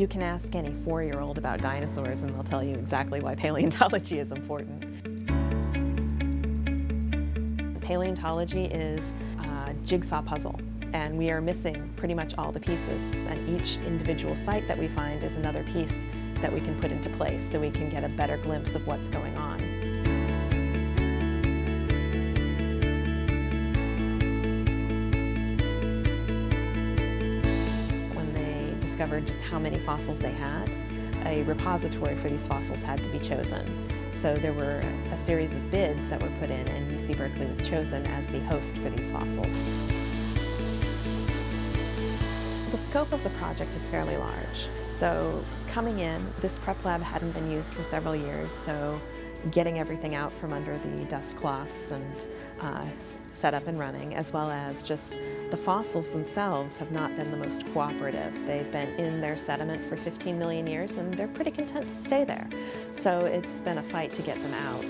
You can ask any four-year-old about dinosaurs and they'll tell you exactly why paleontology is important. Paleontology is a jigsaw puzzle and we are missing pretty much all the pieces and each individual site that we find is another piece that we can put into place so we can get a better glimpse of what's going on. Discovered just how many fossils they had, a repository for these fossils had to be chosen. So there were a series of bids that were put in and UC Berkeley was chosen as the host for these fossils. The scope of the project is fairly large. So coming in, this prep lab hadn't been used for several years, so getting everything out from under the dust cloths and uh, set up and running, as well as just the fossils themselves have not been the most cooperative. They've been in their sediment for 15 million years and they're pretty content to stay there. So it's been a fight to get them out.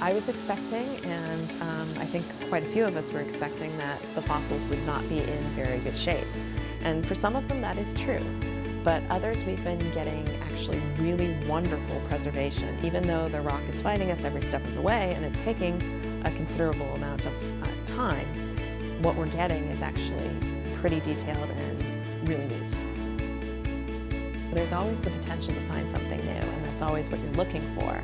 I was expecting, and um, I think quite a few of us were expecting that the fossils would not be in very good shape. And for some of them that is true. But others we've been getting actually really wonderful preservation, even though the rock is fighting us every step of the way and it's taking a considerable amount of uh, time, what we're getting is actually pretty detailed and really neat. There's always the potential to find something new, and that's always what you're looking for.